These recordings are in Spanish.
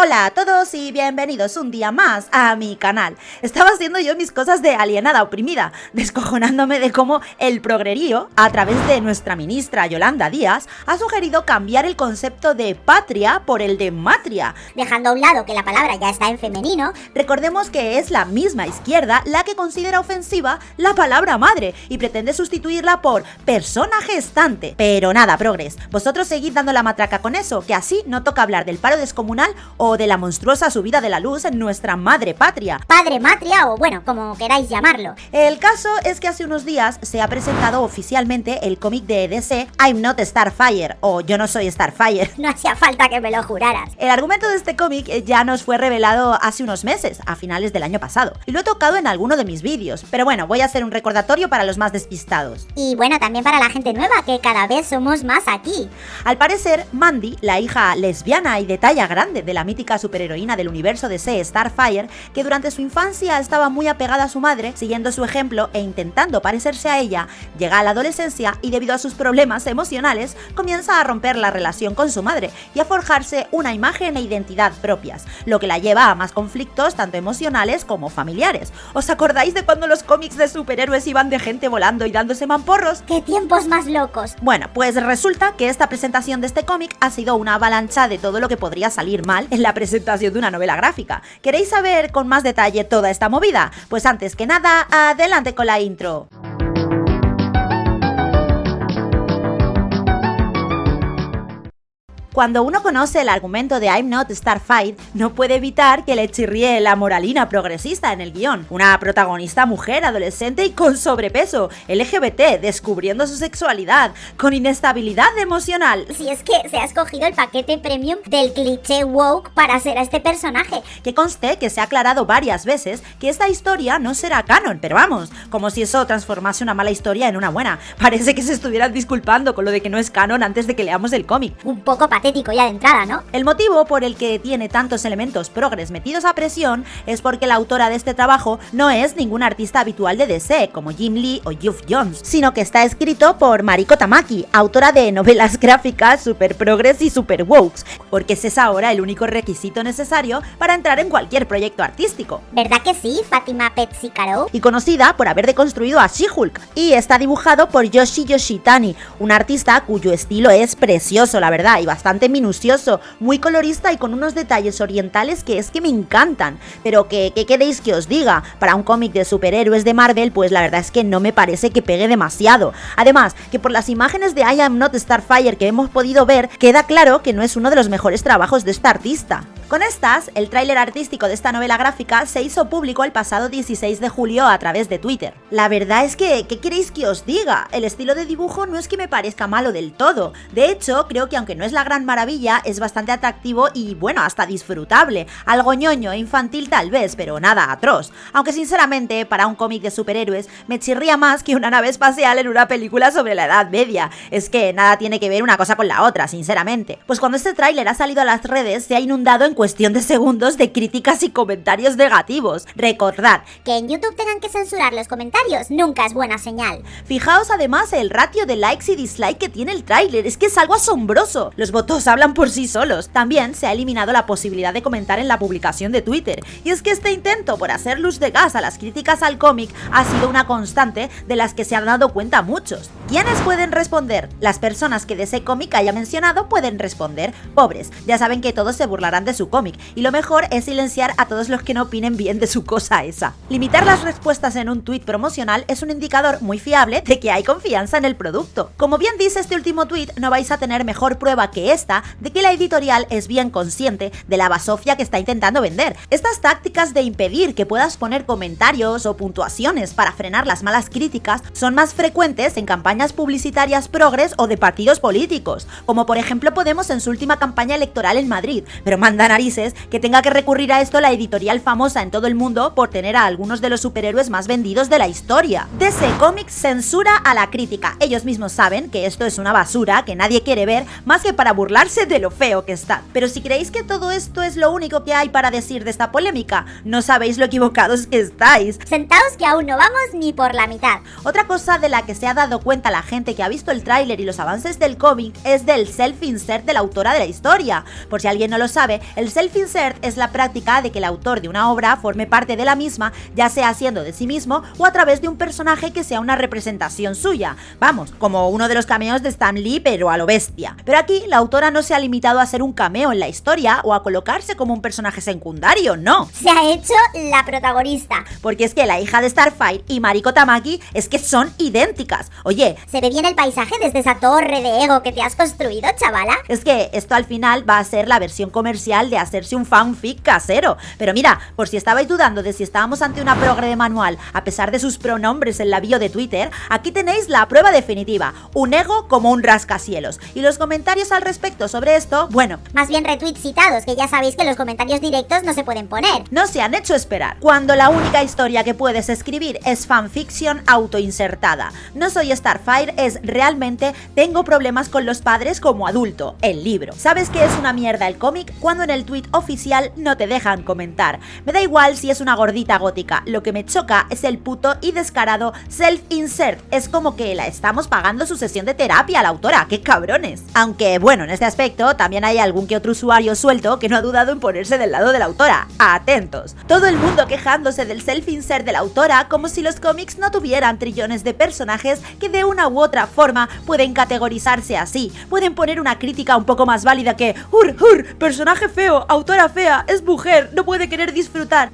Hola a todos y bienvenidos un día más a mi canal. Estaba haciendo yo mis cosas de alienada oprimida, descojonándome de cómo el progrerío, a través de nuestra ministra Yolanda Díaz, ha sugerido cambiar el concepto de patria por el de matria. Dejando a un lado que la palabra ya está en femenino, recordemos que es la misma izquierda la que considera ofensiva la palabra madre y pretende sustituirla por persona gestante. Pero nada, progres, vosotros seguid dando la matraca con eso, que así no toca hablar del paro descomunal o de la monstruosa subida de la luz en nuestra madre patria. Padre matria o bueno, como queráis llamarlo. El caso es que hace unos días se ha presentado oficialmente el cómic de DC I'm Not Starfire o Yo no soy Starfire. No hacía falta que me lo juraras. El argumento de este cómic ya nos fue revelado hace unos meses, a finales del año pasado, y lo he tocado en alguno de mis vídeos, pero bueno, voy a hacer un recordatorio para los más despistados. Y bueno, también para la gente nueva, que cada vez somos más aquí. Al parecer, Mandy, la hija lesbiana y de talla grande de la mítica superheroína del universo de C, Starfire, que durante su infancia estaba muy apegada a su madre, siguiendo su ejemplo e intentando parecerse a ella, llega a la adolescencia y debido a sus problemas emocionales comienza a romper la relación con su madre y a forjarse una imagen e identidad propias, lo que la lleva a más conflictos tanto emocionales como familiares. ¿Os acordáis de cuando los cómics de superhéroes iban de gente volando y dándose mamporros? ¡Qué tiempos más locos! Bueno, pues resulta que esta presentación de este cómic ha sido una avalancha de todo lo que podría salir mal en la la presentación de una novela gráfica. ¿Queréis saber con más detalle toda esta movida? Pues antes que nada, adelante con la intro. Cuando uno conoce el argumento de I'm Not Starfight, no puede evitar que le chirríe la moralina progresista en el guion. Una protagonista mujer, adolescente y con sobrepeso, LGBT, descubriendo su sexualidad, con inestabilidad emocional. Si es que se ha escogido el paquete premium del cliché woke para hacer a este personaje. Que conste que se ha aclarado varias veces que esta historia no será canon, pero vamos, como si eso transformase una mala historia en una buena. Parece que se estuvieran disculpando con lo de que no es canon antes de que leamos el cómic. Un poco patético ya de entrada, ¿no? El motivo por el que tiene tantos elementos progres metidos a presión es porque la autora de este trabajo no es ningún artista habitual de DC, como Jim Lee o Geoff Jones, sino que está escrito por Mariko Tamaki, autora de novelas gráficas super progres y super wokes, porque ese es ahora el único requisito necesario para entrar en cualquier proyecto artístico. ¿Verdad que sí, Fátima Caro? Y conocida por haber deconstruido a She-Hulk, y está dibujado por Yoshi Yoshitani, un artista cuyo estilo es precioso, la verdad, y bastante minucioso, muy colorista y con unos detalles orientales que es que me encantan. Pero que, ¿qué queréis que os diga? Para un cómic de superhéroes de Marvel, pues la verdad es que no me parece que pegue demasiado. Además, que por las imágenes de I Am Not Starfire que hemos podido ver, queda claro que no es uno de los mejores trabajos de esta artista. Con estas, el tráiler artístico de esta novela gráfica se hizo público el pasado 16 de julio a través de Twitter. La verdad es que, ¿qué queréis que os diga? El estilo de dibujo no es que me parezca malo del todo. De hecho, creo que aunque no es la gran maravilla, es bastante atractivo y, bueno, hasta disfrutable. Algo ñoño e infantil tal vez, pero nada atroz. Aunque sinceramente, para un cómic de superhéroes, me chirría más que una nave espacial en una película sobre la Edad Media. Es que nada tiene que ver una cosa con la otra, sinceramente. Pues cuando este tráiler ha salido a las redes, se ha inundado en cuestión de segundos de críticas y comentarios negativos. Recordad que en YouTube tengan que censurar los comentarios nunca es buena señal. Fijaos además el ratio de likes y dislikes que tiene el tráiler, es que es algo asombroso. Los votos hablan por sí solos. También se ha eliminado la posibilidad de comentar en la publicación de Twitter. Y es que este intento por hacer luz de gas a las críticas al cómic ha sido una constante de las que se han dado cuenta muchos. ¿Quiénes pueden responder? Las personas que de ese cómic haya mencionado pueden responder. Pobres, ya saben que todos se burlarán de su cómic y lo mejor es silenciar a todos los que no opinen bien de su cosa esa. Limitar las respuestas en un tweet promocional es un indicador muy fiable de que hay confianza en el producto. Como bien dice este último tweet, no vais a tener mejor prueba que esta de que la editorial es bien consciente de la basofia que está intentando vender. Estas tácticas de impedir que puedas poner comentarios o puntuaciones para frenar las malas críticas son más frecuentes en campañas publicitarias progres o de partidos políticos, como por ejemplo Podemos en su última campaña electoral en Madrid, pero manda narices que tenga que recurrir a esto la editorial famosa en todo el mundo por tener a algunos de los superhéroes más vendidos de la historia. DC Comics censura a la crítica. Ellos mismos saben que esto es una basura que nadie quiere ver más que para burlarse de lo feo que está. Pero si creéis que todo esto es lo único que hay para decir de esta polémica, no sabéis lo equivocados que estáis. Sentaos que aún no vamos ni por la mitad. Otra cosa de la que se ha dado cuenta la gente que ha visto el tráiler y los avances del cómic es del self-insert de la autora de la historia. Por si alguien no lo sabe, el El self-insert es la práctica de que el autor de una obra forme parte de la misma, ya sea siendo de sí mismo o a través de un personaje que sea una representación suya. Vamos, como uno de los cameos de Stan Lee, pero a lo bestia. Pero aquí la autora no se ha limitado a ser un cameo en la historia o a colocarse como un personaje secundario, no. Se ha hecho la protagonista. Porque es que la hija de Starfire y Mariko Tamaki es que son idénticas. Oye, Se ve bien el paisaje desde esa torre de ego que te has construido, chavala. Es que esto al final va a ser la versión comercial de hacerse un fanfic casero. Pero mira, por si estabais dudando de si estábamos ante una progre de manual, a pesar de sus pronombres en la bio de Twitter, aquí tenéis la prueba definitiva. Un ego como un rascacielos. Y los comentarios al respecto sobre esto, bueno, Más bien retweets citados, que ya sabéis que los comentarios directos no se pueden poner. no se han hecho esperar. Cuando la única historia que puedes escribir es fanfiction autoinsertada. No soy Starfire es realmente tengo problemas con los padres como adulto, el libro. ¿Sabes que es una mierda el cómic? Cuando en el tweet oficial no te dejan comentar. Me da igual si es una gordita gótica, lo que me choca es el puto y descarado self-insert. Es como que la estamos pagando su sesión de terapia a la autora, qué cabrones. Aunque bueno, en este aspecto también hay algún que otro usuario suelto que no ha dudado en ponerse del lado de la autora. Atentos. Todo el mundo quejándose del self-insert de la autora como si los cómics no tuvieran trillones de personajes que de una u otra forma pueden categorizarse así. Pueden poner una crítica un poco más válida que ¡Ur, ur! Personaje feo, autora fea, es mujer, no puede querer disfrutar.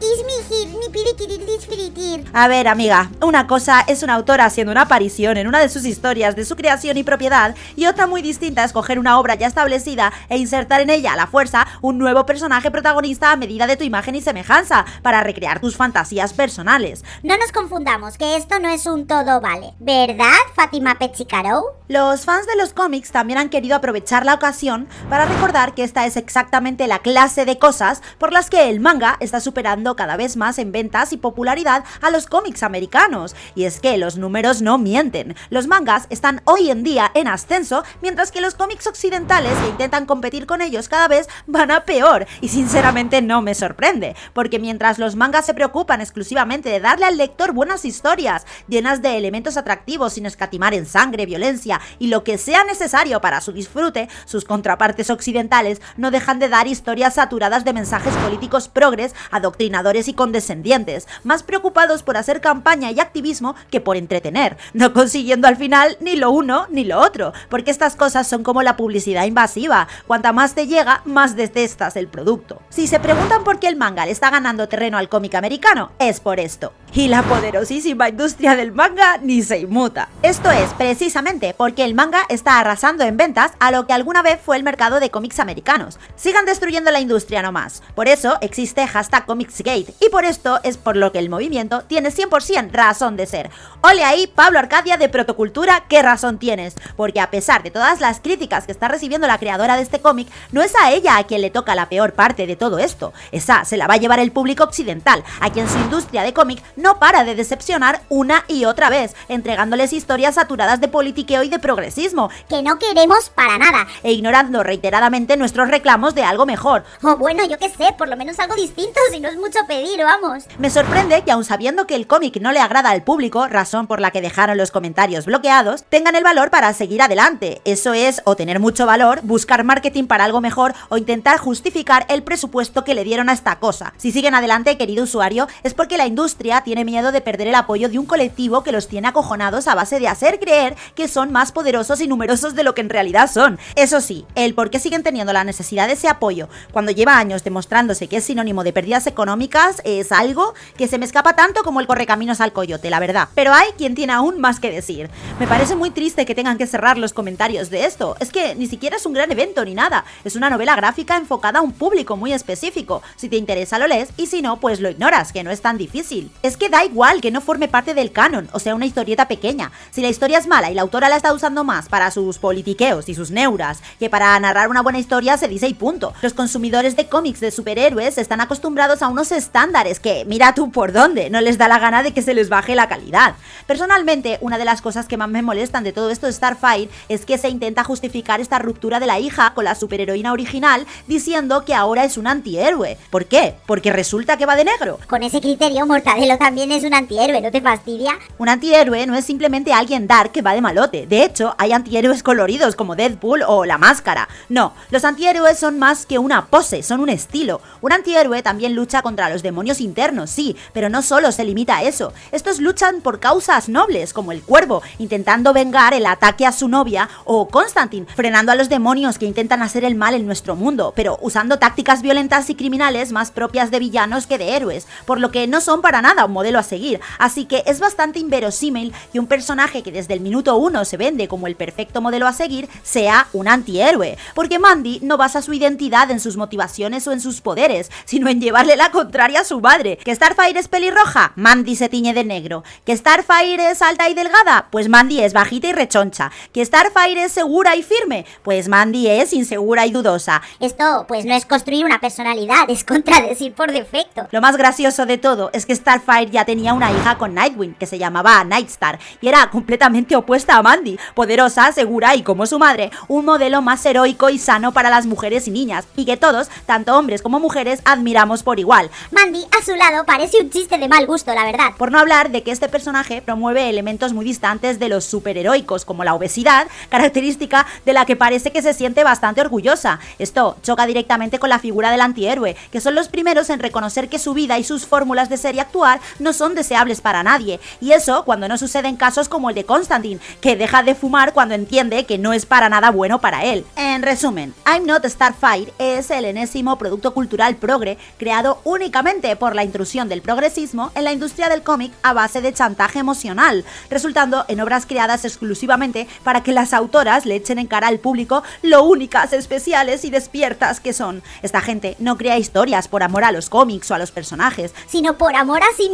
A ver, amiga, una cosa es una autora haciendo una aparición en una de sus historias de su creación y propiedad, y otra muy distinta es coger una obra ya establecida e insertar en ella a la fuerza un nuevo personaje protagonista a medida de tu imagen y semejanza, para recrear tus fantasías personales. No nos confundamos, que esto no es un todo vale. ¿Verdad, Fátima Pechicarou? Los fans de los cómics también han querido aprovechar la ocasión para recordar que esta es exactamente la clase de cosas por las que el manga está superando cada vez más en ventas y popularidad a los cómics americanos. Y es que los números no mienten. Los mangas están hoy en día en ascenso, mientras que los cómics occidentales que intentan competir con ellos cada vez van a peor. Y sinceramente no me sorprende, porque mientras los mangas se preocupan exclusivamente de darle al lector buenas historias, llenas de elementos atractivos sin escatimar en sangre, violencia y lo que sea necesario para su disfrute, sus contrapartes occidentales no dejan de dar historias saturadas de mensajes políticos progres, adoctrinadores y condescendientes, más preocupados por hacer campaña y activismo que por entretener, no consiguiendo al final ni lo uno ni lo otro, porque estas cosas son como la publicidad invasiva, cuanta más te llega, más detestas el producto. Si se preguntan por qué el manga le está ganando terreno al cómic americano, es por esto. Y la poderosísima industria del manga ni se inmuta. Esto es precisamente porque el manga está arrasando en ventas a lo que alguna vez fue el mercado de cómics americanos. Sigan destruyendo la industria nomás. Por eso existe hashtag Comicsgate y por esto es por lo que el movimiento tiene 100% razón de ser. Ole ahí, Pablo Arcadia de Protocultura, qué razón tienes. Porque a pesar de todas las críticas que está recibiendo la creadora de este cómic, no es a ella a quien le toca la peor parte de todo esto. Esa se la va a llevar el público occidental, a quien su industria de cómic no para de decepcionar una y otra vez, entregándoles historias saturadas de politiqueo y de progresismo, Que no queremos para nada. e ignorando reiteradamente nuestros reclamos de algo mejor. O bueno, yo qué sé, por lo menos algo distinto, si no es mucho pedir, vamos. Me sorprende que aun sabiendo que el cómic no le agrada al público, razón por la que dejaron los comentarios bloqueados, tengan el valor para seguir adelante. Eso es o tener mucho valor, buscar marketing para algo mejor o intentar justificar el presupuesto que le dieron a esta cosa. Si siguen adelante, querido usuario, es porque la industria tiene miedo de perder el apoyo de un colectivo que los tiene acojonados a base de hacer creer que son más poderosos y numerosos de lo que en realidad son. Eso sí, el por qué siguen teniendo la necesidad de ese apoyo cuando lleva años demostrándose que es sinónimo de pérdidas económicas es algo que se me escapa tanto como el correcaminos al coyote, la verdad. Pero hay quien tiene aún más que decir. Me parece muy triste que tengan que cerrar los comentarios de esto. Es que ni siquiera es un gran evento ni nada. Es una novela gráfica enfocada a un público muy específico. Si te interesa lo lees y si no, pues lo ignoras, que no es tan difícil. Es que da igual que no forme parte del canon, o sea, una historieta pequeña. Si la historia es mala y la autora la está usando más para sus politiqueos y sus neuras que para narrar una buena historia, se dice y punto. Los consumidores de cómics de superhéroes están acostumbrados a unos estándares que, mira tú por dónde, no les da la gana de que se les baje la calidad. Personalmente, una de las cosas que más me molestan de todo esto de Starfire es que se intenta justificar esta ruptura de la hija con la superheroína original diciendo que ahora es un antihéroe. ¿Por qué? Porque resulta que va de negro. Con ese criterio, Mortadelo también también es un antihéroe, ¿no te fastidia? Un antihéroe no es simplemente alguien dark que va de malote. De hecho, hay antihéroes coloridos como Deadpool o La Máscara. No, los antihéroes son más que una pose, son un estilo. Un antihéroe también lucha contra los demonios internos, sí, pero no solo se limita a eso. Estos luchan por causas nobles, como el cuervo, intentando vengar el ataque a su novia, o Constantine, frenando a los demonios que intentan hacer el mal en nuestro mundo, pero usando tácticas violentas y criminales más propias de villanos que de héroes, por lo que no son para nada un a seguir. Así que es bastante inverosímil que un personaje que desde el minuto uno se vende como el perfecto modelo a seguir sea un antihéroe, porque Mandy no basa su identidad en sus motivaciones o en sus poderes, sino en llevarle la contraria a su madre. ¿Que Starfire es pelirroja? Mandy se tiñe de negro. ¿Que Starfire es alta y delgada? Pues Mandy es bajita y rechoncha. ¿Que Starfire es segura y firme? Pues Mandy es insegura y dudosa. Esto pues no es construir una personalidad, es contradecir por defecto. Lo más gracioso de todo es que Starfire ya tenía una hija con Nightwing, que se llamaba Nightstar, y era completamente opuesta a Mandy, poderosa, segura y como su madre, un modelo más heroico y sano para las mujeres y niñas, y que todos, tanto hombres como mujeres, admiramos por igual. Mandy, a su lado, parece un chiste de mal gusto, la verdad. Por no hablar de que este personaje promueve elementos muy distantes de los superheroicos, como la obesidad, característica de la que parece que se siente bastante orgullosa. Esto choca directamente con la figura del antihéroe, que son los primeros en reconocer que su vida y sus fórmulas de ser y actuar no son deseables para nadie. Y eso cuando no sucede en casos como el de Constantine, que deja de fumar cuando entiende que no es para nada bueno para él. En resumen, I'm Not Starfire es el enésimo producto cultural progre creado únicamente por la intrusión del progresismo en la industria del cómic a base de chantaje emocional, resultando en obras creadas exclusivamente para que las autoras le echen en cara al público lo únicas, especiales y despiertas que son. Esta gente no crea historias por amor a los cómics o a los personajes, sino por amor a sí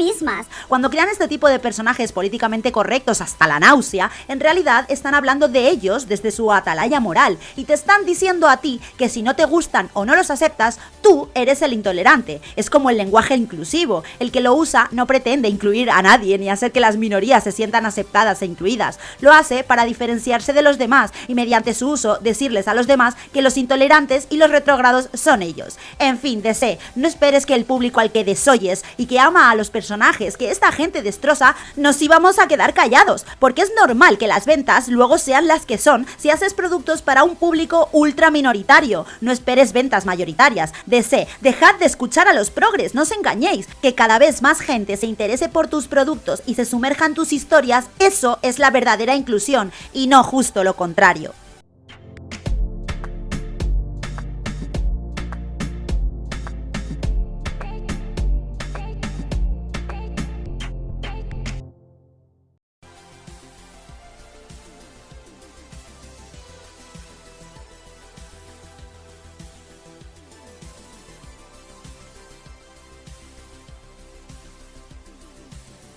Cuando crean este tipo de personajes políticamente correctos hasta la náusea, en realidad están hablando de ellos desde su atalaya moral y te están diciendo a ti que si no te gustan o no los aceptas, tú eres el intolerante. Es como el lenguaje inclusivo, el que lo usa no pretende incluir a nadie ni hacer que las minorías se sientan aceptadas e incluidas, lo hace para diferenciarse de los demás y mediante su uso decirles a los demás que los intolerantes y los retrógrados son ellos. En fin, DC, no esperes que el público al que desoyes y que ama a los personajes que esta gente destroza, nos íbamos a quedar callados, porque es normal que las ventas luego sean las que son si haces productos para un público ultra minoritario. No esperes ventas mayoritarias. DC, dejad de escuchar a los progres, no os engañéis. Que cada vez más gente se interese por tus productos y se sumerja en tus historias, eso es la verdadera inclusión y no justo lo contrario.